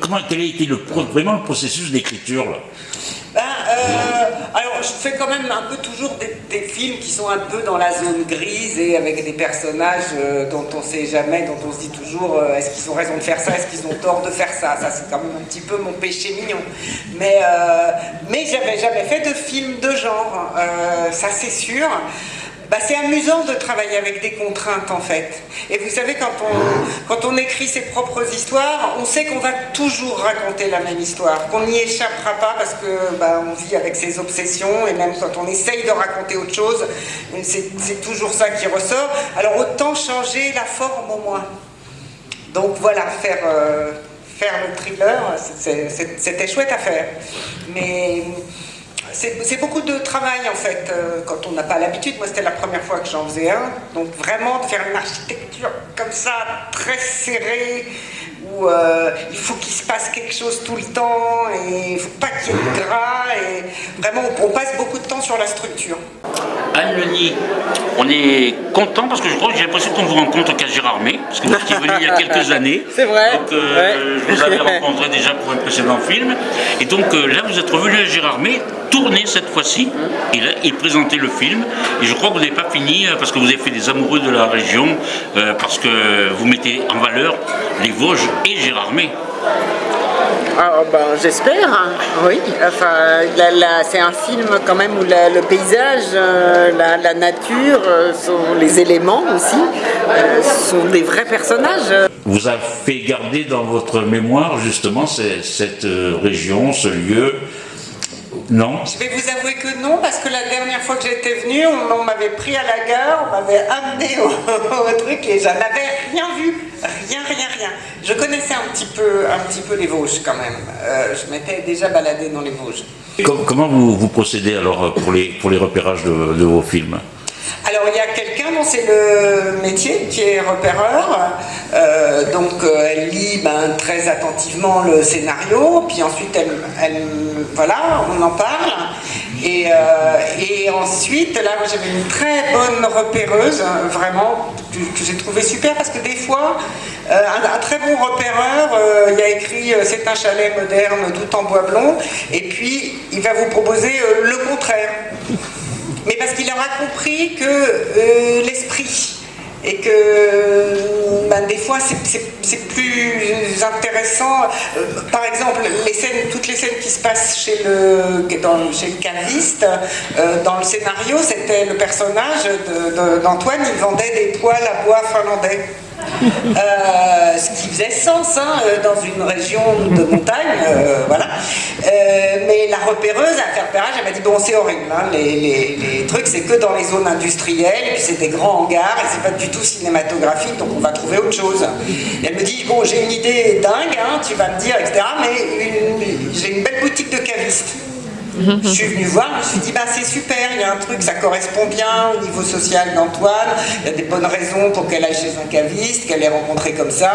comment, quel a été le, vraiment le processus d'écriture ben, euh, alors, je fais quand même un peu toujours des, films qui sont un peu dans la zone grise et avec des personnages euh, dont on ne sait jamais, dont on se dit toujours euh, est-ce qu'ils ont raison de faire ça, est-ce qu'ils ont tort de faire ça? Ça, c'est quand même un petit peu mon péché mignon. Mais, mais j'avais jamais fait de film de genre, ça c'est sûr. Bah, c'est amusant de travailler avec des contraintes en fait. Et vous savez, quand on, quand on écrit ses propres histoires, on sait qu'on va toujours raconter la même histoire, qu'on n'y échappera pas parce que bah, on vit avec ses obsessions et même quand on essaye de raconter autre chose, c'est toujours ça qui ressort. Alors autant changer la forme au moins. Donc voilà, faire, euh, faire le thriller, c'était chouette à faire. Mais c'est beaucoup de travail en fait, euh, quand on n'a pas l'habitude. Moi, c'était la première fois que j'en faisais un. Donc, vraiment, de faire une architecture comme ça, très serrée, où euh, il faut qu'il se passe quelque chose tout le temps, et il ne faut pas qu'il y ait de gras, vraiment, on passe beaucoup de temps sur la structure. Anne Leni, on est content parce que je crois que j'ai l'impression qu'on vous rencontre qu'à Gérardmer, parce que vous étiez venu il y a quelques années. C'est vrai. Donc, euh, je vous avais rencontré déjà pour un précédent film. Et donc là, vous êtes revenu à Gérardmer tourner cette fois-ci et, présenter le film. Et je crois que vous n'avez pas fini euh, parce que vous avez fait des amoureux de la région, euh, parce que vous mettez en valeur les Vosges et Gérardmer. Ah, oh, ben, J'espère, hein. oui. Enfin, c'est un film quand même où le paysage, euh, la, nature, sont les éléments aussi, sont des vrais personnages. Vous avez fait garder dans votre mémoire justement cette région, ce lieu, non. Je vais vous avouer que non, parce que la dernière fois que j'étais venue, on, m'avait pris à la gare, on m'avait amené au, truc et j'en avais rien vu. Rien, rien, rien. Je connaissais un petit peu, un petit peu les Vosges quand même. Euh, je m'étais déjà baladé dans les Vosges. Comment vous, vous procédez alors pour les, pour les repérages de, vos films? Alors il y a quelqu'un dont c'est le métier qui est repéreur, euh, donc euh, elle lit ben, très attentivement le scénario, puis ensuite elle, voilà, on en parle. Et, euh, ensuite, là, j'avais une très bonne repéreuse, vraiment, que, j'ai trouvé super, parce que des fois, euh, un, très bon repéreur, il a écrit c'est un chalet moderne tout en bois blond, et puis il va vous proposer le contraire. Mais parce qu'il aura compris que l'esprit et que ben, des fois c'est plus intéressant. Euh, par exemple, toutes les scènes qui se passent chez le, dans, chez le caviste, euh, dans le scénario, c'était le personnage d'Antoine, il vendait des poils à bois finlandais. Euh, ce qui faisait sens hein, euh, dans une région de montagne, euh, voilà. mais la repéreuse, à faire repérage, elle m'a dit bon c'est horrible, hein, les, trucs c'est que dans les zones industrielles, et puis c'est des grands hangars, et c'est pas du tout cinématographique, donc on va trouver autre chose. elle me dit bon j'ai une idée dingue, hein, tu vas me dire, etc. Mais j'ai une belle boutique de cavistes. Je suis venue voir, je me suis dit, bah, c'est super, il y a un truc, ça correspond bien au niveau social d'Antoine, il y a des bonnes raisons pour qu'elle aille chez un caviste, qu'elle l'ait rencontré comme ça.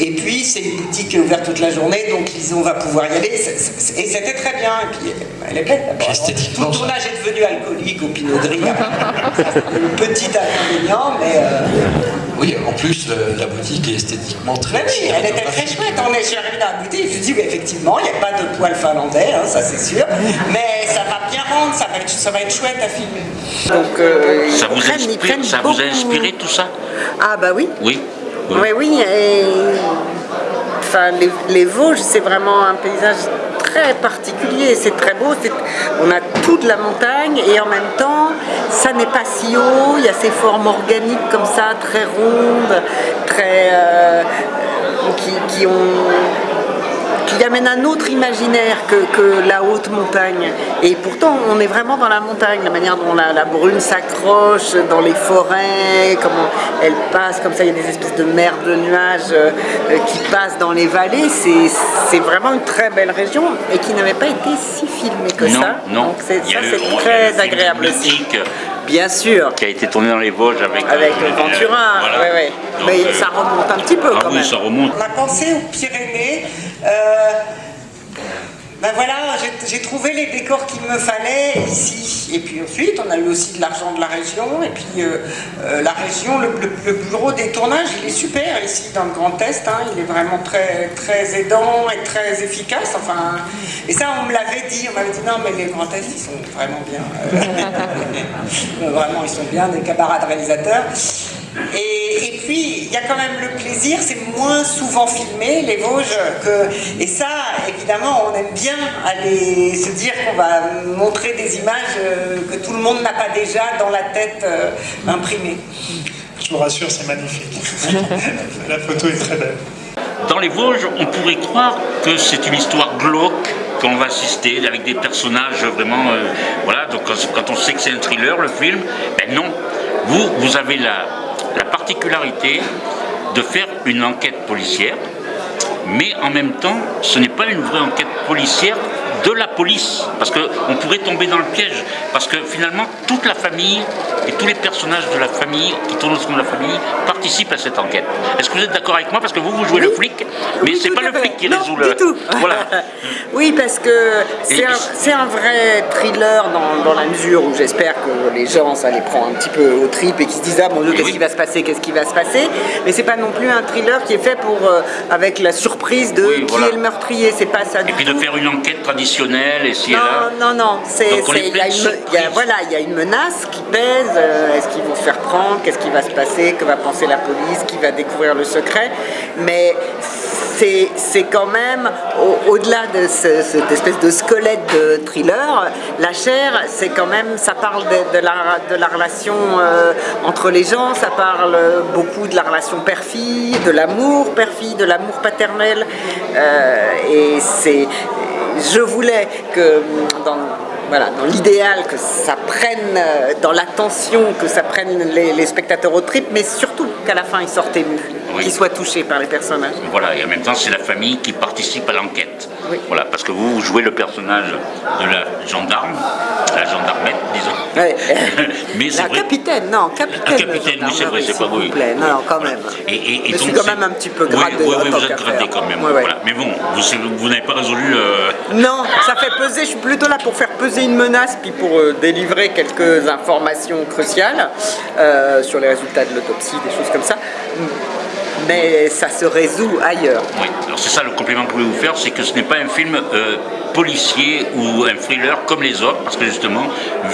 Et puis, c'est une boutique qui est ouverte toute la journée, donc Lison va pouvoir y aller. Et c'était très bien. Et puis, elle est belle. Tout le tournage est devenu alcoolique au Pinot Gris. petit inconvénient, mais... Euh, oui, en plus, la boutique est esthétiquement très... oui, elle était très chouette. On est arrivé dans la boutique, je me dis, oui, effectivement, il n'y a pas de poils finlandais, hein, ça c'est sûr mais ça va bien rendre, ça va être, ça va être chouette à filmer. Donc, euh, ça, vous, inspire, ça vous a inspiré tout ça? Ah bah oui. Oui. Oui, oui. Et... Enfin, les, Vosges, c'est vraiment un paysage très particulier, c'est très beau, on a toute la montagne et en même temps, ça n'est pas si haut, il y a ces formes organiques comme ça, très rondes, très... Euh, qui ont qui amène un autre imaginaire que, la haute montagne. Et pourtant, on est vraiment dans la montagne, la manière dont la, brune s'accroche dans les forêts, comment elle passe, comme ça, il y a des espèces de mers de nuages euh, qui passent dans les vallées. C'est vraiment une très belle région et qui n'avait pas été si filmée que ça. Non, Donc ça, c'est très agréable aussi. Bien sûr. Qui a été tourné dans les Vosges avec, avec euh, Ventura. Mais ça remonte un petit peu ah quand oui, même. Ça remonte. On a pensé aux Pyrénées euh, ben voilà, j'ai trouvé les décors qu'il me fallait ici. Et puis ensuite, on a eu aussi de l'argent de la région. Et puis euh, euh, la région, le, bureau des tournages, il est super ici dans le Grand Est. Hein. il est vraiment très, très aidant et très efficace. Enfin, et ça, on me l'avait dit. On m'avait dit non, mais les Grands Est, ils sont vraiment bien. vraiment, ils sont bien, des camarades réalisateurs. Et, puis, il y a quand même le plaisir, c'est moins souvent filmé, les Vosges, que, et ça, évidemment, on aime bien aller se dire qu'on va montrer des images euh, que tout le monde n'a pas déjà dans la tête euh, imprimée. Je vous rassure, c'est magnifique. la photo est très belle. Dans les Vosges, on pourrait croire que c'est une histoire glauque qu'on va assister avec des personnages vraiment... Euh, voilà, donc quand on sait que c'est un thriller, le film, ben non. Vous, vous avez la, la particularité de faire une enquête policière, mais en même temps, ce n'est pas une vraie enquête policière de la police, parce qu'on pourrait tomber dans le piège, parce que finalement, toute la famille et tous les personnages de la famille, qui tournent autour de la famille, participent à cette enquête. Est-ce que vous êtes d'accord avec moi? Parce que vous, vous jouez le flic, mais c'est pas le flic qui résout le... Du tout. Voilà. oui, parce que c'est un, vrai thriller dans, la mesure où j'espère que les gens, ça les prend un petit peu au trip et qu'ils se disent « Ah mon Dieu, qu'est-ce qui va se passer Qu'est-ce qui va se passer ?» Mais c'est pas non plus un thriller qui est fait pour euh, avec la surprise de qui est le meurtrier, c'est pas ça Et puis de faire une enquête traditionnelle et non, Non, non, c'est, il y, voilà, il y a une menace qui pèse, euh, est-ce qu'ils vont se faire prendre, qu'est-ce qui va se passer, que va penser la police, qui va découvrir le secret, mais c'est quand même, au-delà de cette espèce de squelette de thriller, la chair, c'est quand même, ça parle de, la, de la relation euh, entre les gens, ça parle beaucoup de la relation père-fille, de l'amour père-fille, de l'amour paternel, euh, et c'est je voulais que dans, voilà, dans l'idéal, que ça prenne, euh, dans l'attention, que ça prenne les, spectateurs au trip, mais surtout qu'à la fin ils sortent émus, qu'ils soient touchés par les personnages. Voilà, et en même temps c'est la famille qui participe à l'enquête. Voilà, parce que vous, jouez le personnage de la gendarme, la gendarmette, disons. mais la capitaine, non, capitaine. La capitaine, oui, c'est vrai, c'est pas oui. Non, non, quand même. Et, et, et je suis quand même un petit peu gradé. Oui, oui, vous êtes gradé quand même. Voilà. Mais bon, vous, vous n'avez pas résolu. Non, ça fait peser, je suis plutôt là pour faire peser une menace, puis pour euh, délivrer quelques informations cruciales euh, sur les résultats de l'autopsie, des choses comme ça mais ça se résout ailleurs. Oui, alors c'est ça le complément que je voulais vous faire, c'est que ce n'est pas un film euh, policier ou un thriller comme les autres, parce que justement,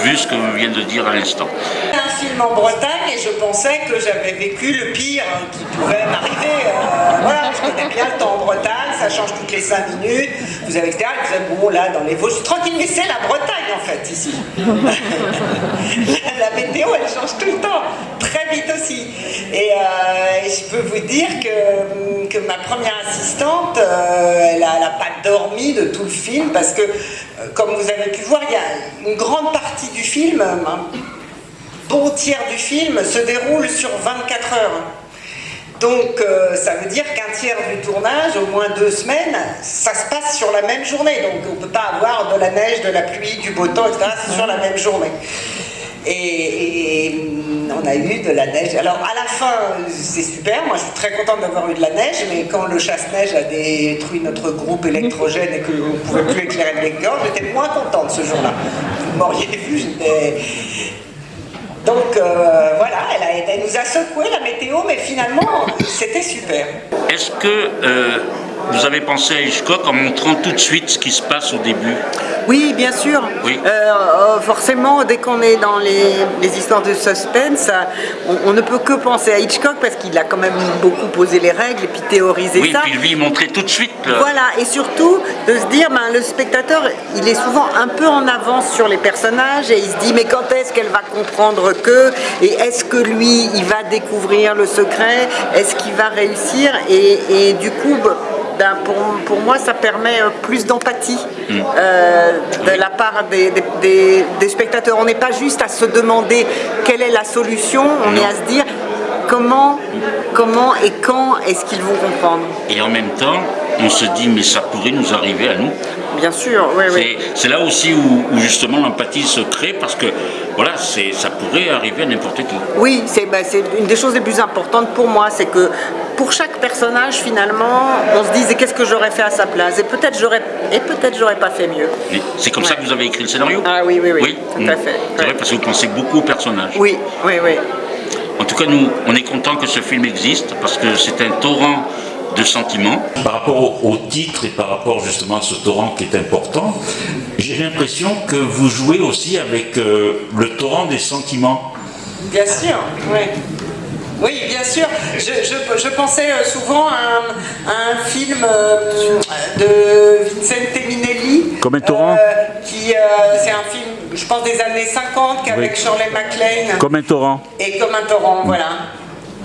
vu ce que vous venez de dire à l'instant. un film en Bretagne et je pensais que j'avais vécu le pire qui pouvait m'arriver. Euh, voilà, je connais bien le temps en Bretagne, ça change toutes les 5 minutes. Vous avez etc. Vous êtes bon là dans les Vosges, tranquille, mais c'est la Bretagne en fait ici. la, météo elle change tout le temps, très aussi. Et, euh, je peux vous dire que, que ma première assistante, euh, elle n'a pas dormi de tout le film parce que, euh, comme vous avez pu voir, il y a une grande partie du film, un bon tiers du film se déroule sur 24 heures. Donc ça veut dire qu'un tiers du tournage, au moins deux semaines, ça se passe sur la même journée. Donc on ne peut pas avoir de la neige, de la pluie, du beau temps, etc. sur la même journée. Et, on a eu de la neige. Alors à la fin, c'est super, moi je suis très contente d'avoir eu de la neige, mais quand le chasse-neige a détruit notre groupe électrogène et qu'on ne pouvait plus éclairer le décor, j'étais moins contente ce jour-là. Vous m'auriez vu, j'étais... Donc euh, voilà, elle, nous a secoué la météo, mais finalement, c'était super. Est-ce que euh, vous avez pensé à Hitchcock en montrant tout de suite ce qui se passe au début Oui, bien sûr. Oui. Euh, euh, forcément, dès qu'on est dans les, histoires de suspense, on, ne peut que penser à Hitchcock parce qu'il a quand même beaucoup posé les règles et puis théorisé ça. Oui, puis lui montrer tout de suite. Voilà, et surtout de se dire, ben, le spectateur, il est souvent un peu en avance sur les personnages et il se dit, mais quand est-ce qu'elle va comprendre que Et est-ce que lui, il va découvrir le secret Est-ce qu'il va réussir et, et du coup, ben, pour, moi, ça permet euh, plus d'empathie mm. euh, de la part des, spectateurs. On n'est pas juste à se demander quelle est la solution, on est à se dire comment, comment et quand est-ce qu'ils vont comprendre? Et en même temps, on se dit, mais ça pourrait nous arriver à nous. Bien sûr, oui, oui. C'est là aussi où, où justement l'empathie se crée parce que voilà, ça pourrait arriver à n'importe qui. Oui, bah, c'est une des choses les plus importantes pour moi, c'est que pour chaque personnage, finalement, on se disait qu'est-ce que j'aurais fait à sa place? Et peut-être j'aurais et peut-être j'aurais pas fait mieux. C'est comme ça que vous avez écrit le scénario? Ah oui, oui, oui, tout à fait. C'est vrai parce que vous pensez beaucoup aux personnages. Oui, oui, oui. En tout cas, nous, on est content que ce film existe parce que c'est un torrent de sentiments. Par rapport au, titre et par rapport justement à ce torrent qui est important, j'ai l'impression que vous jouez aussi avec euh, le torrent des sentiments. Bien sûr, oui. Oui, bien sûr. Je, pensais euh, souvent à un, film euh, de Vincente Minelli. Comme un torrent qui, C'est un film, je pense, des années 50 avec Shirley MacLaine. Comme un torrent. Et comme un torrent, voilà.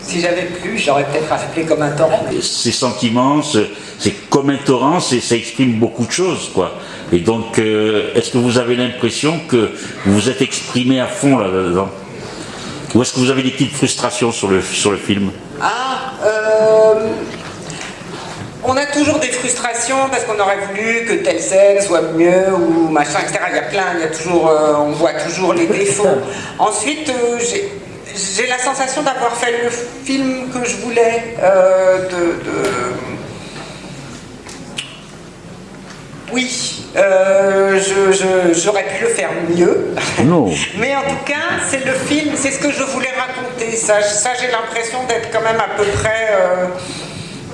Si j'avais plus, j'aurais peut-être appelé comme un torrent. Ces sentiments, c'est comme un torrent, ça exprime beaucoup de choses, quoi. Et donc, euh, est-ce que vous avez l'impression que vous vous êtes exprimé à fond là-dedans? Ou est-ce que vous avez des petites frustrations sur le, sur le film Ah, euh, on a toujours des frustrations parce qu'on aurait voulu que telle scène soit mieux ou machin, etc. Il y a plein, il y a toujours, euh, on voit toujours les défauts. Ensuite, j'ai j'ai la sensation d'avoir fait le film que je voulais. Euh, de, Oui, euh, j'aurais pu le faire mieux. Non. Mais en tout cas, c'est le film, c'est ce que je voulais raconter. Ça, ça j'ai l'impression d'être quand même à peu près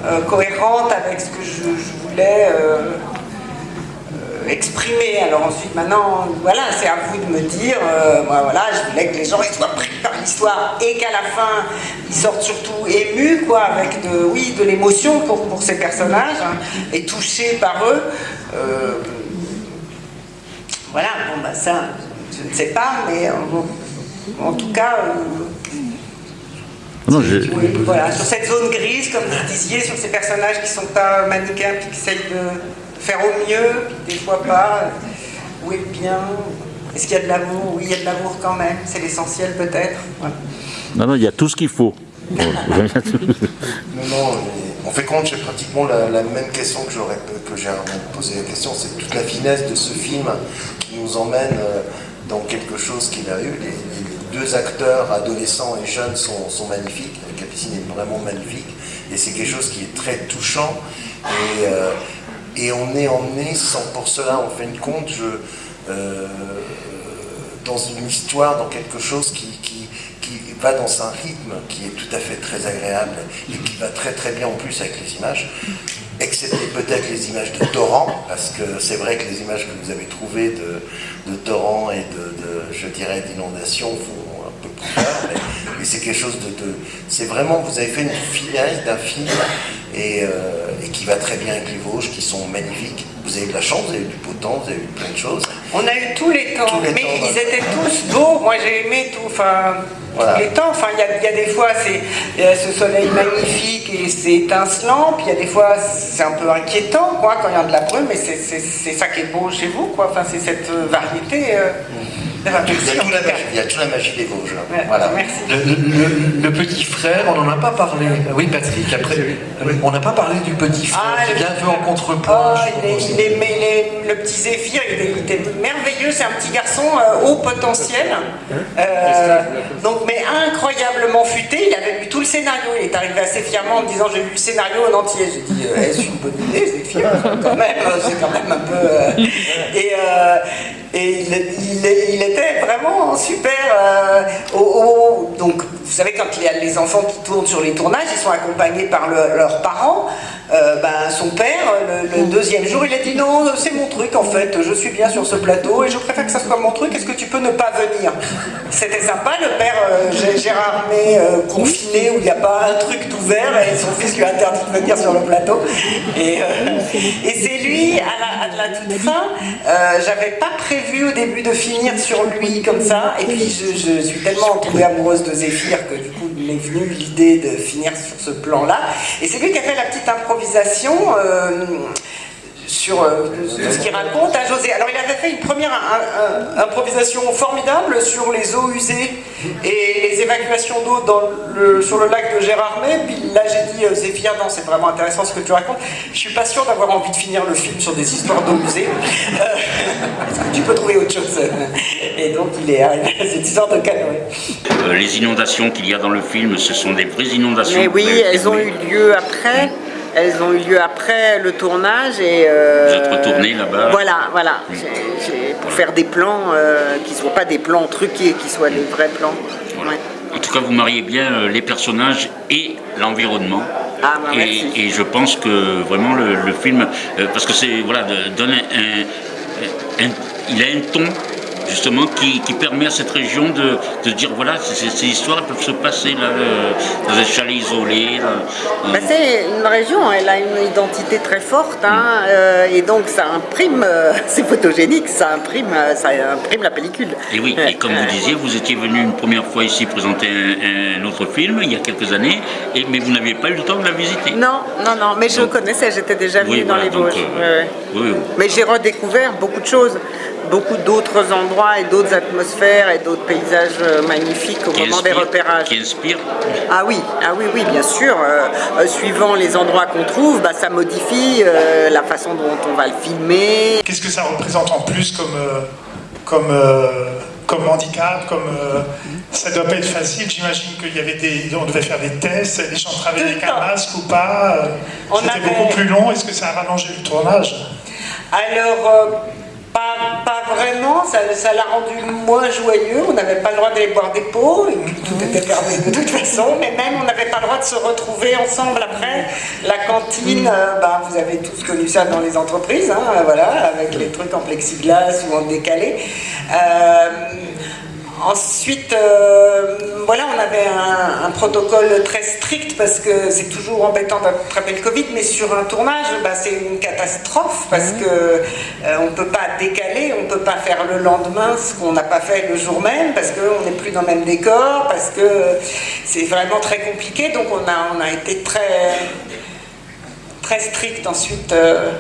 euh, cohérente avec ce que je, je voulais exprimer. Alors ensuite, maintenant, voilà, c'est à vous de me dire, euh, moi, voilà, je voulais que les gens soient pris par l'histoire et qu'à la fin, ils sortent surtout émus, quoi, avec de, oui, de l'émotion pour, pour ces personnages hein, et touchés par eux. Euh, voilà, bon, bah ça, je ne sais pas, mais euh, en tout cas. Non, voilà, sur cette zone grise, comme vous disiez, sur ces personnages qui sont pas manichéens qui essayent de faire au mieux, puis des fois pas. Où est le bien Est-ce qu'il y a de l'amour? Oui, il y a de l'amour quand même, c'est l'essentiel peut-être. Non, non, il y a tout ce qu'il faut. non, non, en fait compte, j'ai pratiquement la, même question que j'aurais que j'ai posé la question, c'est toute la finesse de ce film nous emmène euh, dans quelque chose qui a eu. Les, deux acteurs, adolescents et jeunes, sont, sont magnifiques. Capucine est vraiment magnifique. Et c'est quelque chose qui est très touchant. Et, euh, et on est emmené sans pour cela, en fin de compte, je, euh, dans une histoire, dans quelque chose qui, qui, qui, va dans un rythme qui est tout à fait très agréable et qui va très très bien en plus avec les images, excepté peut-être les images de torrent, parce que c'est vrai que les images que vous avez trouvées de, de torrent et de, de je dirais, d'inondation font un peu plus peur, mais, c'est quelque chose de... c'est vraiment, vous avez fait une finesse d'un film et, euh, et, qui va très bien avec les Vosges, qui sont magnifiques. Vous avez de la chance, vous avez eu du beau temps, vous avez eu plein de choses. On a eu tous les temps, mais ils étaient tous beaux. Moi j'ai aimé tout, enfin, tous les temps. Enfin, il y, a des fois, c'est ce soleil magnifique et c'est étincelant, puis il y a des fois, c'est un peu inquiétant, quoi, quand il y a de la brume, mais c'est ça qui est beau chez vous, quoi. Enfin, c'est cette variété. Euh, il y, a toute la magie, des Vosges. voilà. Le, petit frère, on n'en a pas parlé. Oui, Patrick, après, on n'a pas parlé du petit frère, ah, qui vient un peu en contrepoint. Oh, il, est, le petit Zéphyr, il, était merveilleux, c'est un petit garçon euh, haut potentiel. Euh, donc, mais incroyablement futé, il avait lu tout le scénario. Il est arrivé assez fièrement en me disant J'ai lu le scénario en entier. J'ai dit euh, Est-ce une bonne idée, Zéphyr quand même, C'est quand même un peu. et, et il, était vraiment super. Euh, donc, vous savez, quand il y a les enfants qui tournent sur les tournages, ils sont accompagnés par leurs parents. Euh, ben, son père, le, deuxième jour, il a dit non, c'est mon truc en fait, je suis bien sur ce plateau et je préfère que ça soit mon truc, est-ce que tu peux ne pas venir? C'était sympa, le père euh, Gérard May confiné où il n'y a pas un truc d'ouvert et son fils lui a interdit de venir sur le plateau. Et, et c'est lui, à la, à la toute fin, j'avais pas prévu vu au début de finir sur lui comme ça, et puis je, suis tellement tombée amoureuse de Zéphyr que du coup m'est venu l'idée de finir sur ce plan-là. Et c'est lui qui a fait la petite improvisation. Euh, sur euh, ce qu'il raconte à José. Alors il avait fait une première improvisation formidable sur les eaux usées et les évacuations d'eau le, sur le lac de Gérardmer. Puis là j'ai dit, Zéphia, non c'est vraiment intéressant ce que tu racontes. Je suis pas sûr d'avoir envie de finir le film sur des histoires d'eau usée. Est-ce que tu peux trouver autre chose Et donc il est arrivé à cette histoire de canoë. les inondations qu'il y a dans le film, ce sont des vraies inondations. Mais oui, elles ont eu lieu après. Elles ont eu lieu après le tournage et... Euh, Vous êtes retourné là-bas Voilà, voilà. pour faire des plans euh, qui ne soient pas des plans truqués, qui soient des vrais plans. En tout cas, vous mariez bien euh, les personnages et l'environnement. Ah, bah, et, et, je pense que vraiment le, film, parce que c'est voilà, donne un, il a un ton justement qui, permet à cette région de, de dire voilà, ces histoires peuvent se passer là, euh, dans un chalet isolé. Bah, c'est une région, elle a une identité très forte hein, euh, et donc ça imprime, euh, c'est photogénique, ça imprime, ça imprime la pellicule. Et oui, et comme vous disiez, vous étiez venu une première fois ici présenter un, autre film il y a quelques années, et, mais vous n'aviez pas eu le temps de la visiter. Non, non, non, mais je connaissais, j'étais déjà venu dans les Vosges. mais j'ai redécouvert beaucoup de choses beaucoup d'autres endroits et d'autres atmosphères et d'autres paysages euh, magnifiques au moment des repérages. Qui inspirent Ah oui, ah oui, oui, bien sûr. Euh, euh, suivant les endroits qu'on trouve, bah, ça modifie la façon dont on va le filmer. Qu'est-ce que ça représente en plus comme, comme, comme handicap comme, Ça doit pas être facile. J'imagine qu'il y avait des, on devait faire des tests. Les gens travaillaient avec un masque ou pas. C'était beaucoup plus long. Est-ce que ça a rallongé le tournage? Alors vraiment, ça l'a rendu moins joyeux, on n'avait pas le droit d'aller boire des pots, tout était fermé de toute façon, mais même on n'avait pas le droit de se retrouver ensemble après. La cantine, euh, bah, vous avez tous connu ça dans les entreprises, hein, voilà, avec les trucs en plexiglas ou en décalé. Euh, Ensuite, euh, voilà, on avait un, protocole très strict parce que c'est toujours embêtant d'attraper le Covid, mais sur un tournage, bah, c'est une catastrophe parce qu'on euh, on ne peut pas décaler, on ne peut pas faire le lendemain ce qu'on n'a pas fait le jour même parce qu'on n'est plus dans le même décor, parce que c'est vraiment très compliqué. Donc on a, on a été très, très strict ensuite. Euh,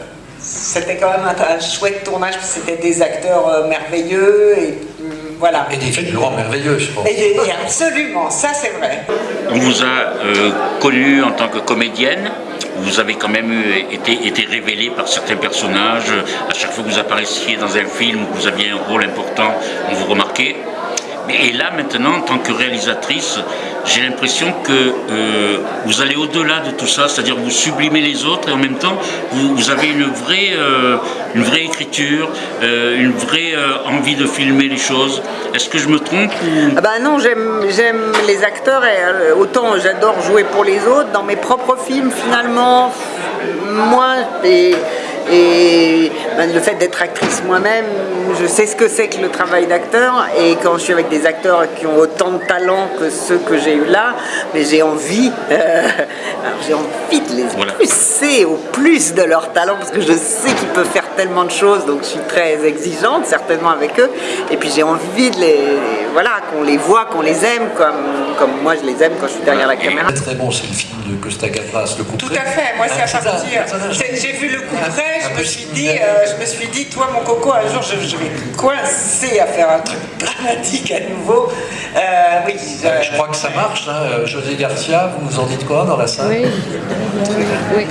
c'était quand même un, chouette tournage, c'était des acteurs merveilleux et voilà. Et des figurants merveilleux, je pense. Et absolument, ça c'est vrai. On vous a euh, connu en tant que comédienne, vous avez quand même été, été révélé par certains personnages. À chaque fois que vous apparaissiez dans un film où vous aviez un rôle important, on vous remarquait. Et là, maintenant, en tant que réalisatrice, j'ai l'impression que euh, vous allez au-delà de tout ça, c'est-à-dire vous sublimez les autres et en même temps, vous, avez une vraie, euh, une vraie écriture, euh, une vraie envie de filmer les choses. Est-ce que je me trompe ah bah Non, j'aime les acteurs et autant j'adore jouer pour les autres. Dans mes propres films, finalement, moi, et et ben, le fait d'être actrice moi-même, je sais ce que c'est que le travail d'acteur. Et quand je suis avec des acteurs qui ont autant de talent que ceux que j'ai eu là, mais j'ai envie, euh, j'ai envie de les pousser au plus de leur talent parce que je sais qu'ils peuvent faire tellement de choses. Donc je suis très exigeante certainement avec eux. Et puis j'ai envie de les, voilà, qu'on les voit, qu'on les aime comme, comme moi je les aime quand je suis derrière la caméra. Très bon, c'est le film de Costa Gavras, le coup Tout à fait. Moi c'est à partir. J'ai vu le coup près je me suis dit, euh, je me suis dit, toi mon coco, un jour je, vais coincer à faire un truc dramatique à nouveau. Euh, oui. Je, crois que ça marche. Hein. José Garcia, vous nous en dites quoi dans la salle? Oui. oui.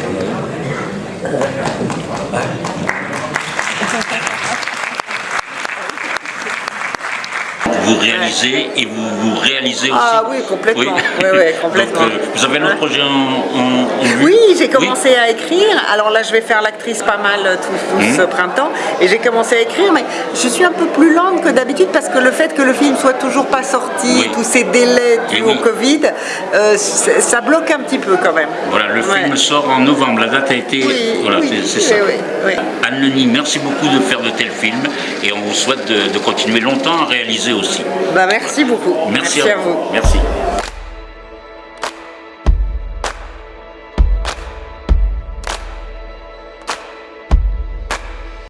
Vous réalisez et vous, vous réalisez aussi. Ah oui, complètement. Oui. complètement. Donc, euh, vous avez un autre projet en, en, Oui, j'ai commencé à écrire. Alors là, je vais faire l'actrice pas mal euh, tout, ce mhm. printemps. Et j'ai commencé à écrire, mais je suis un peu plus lente que d'habitude parce que le fait que le film soit toujours pas sorti, tous ces délais dus au Covid, euh, ça bloque un petit peu quand même. Voilà, le film sort en novembre. La date a été. voilà, c'est ça. Anne-Leni, merci beaucoup de faire de tels films et on vous souhaite de continuer longtemps à réaliser aussi. Bah, merci beaucoup. Merci, à, vous. Merci.